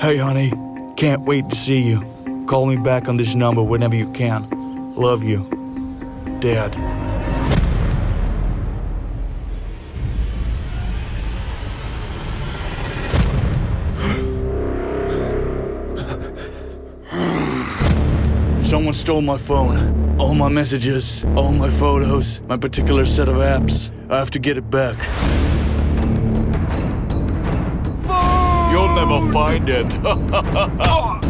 Hey, honey. Can't wait to see you. Call me back on this number whenever you can. Love you. Dad. Someone stole my phone. All my messages, all my photos, my particular set of apps. I have to get it back. Never find it. Ah!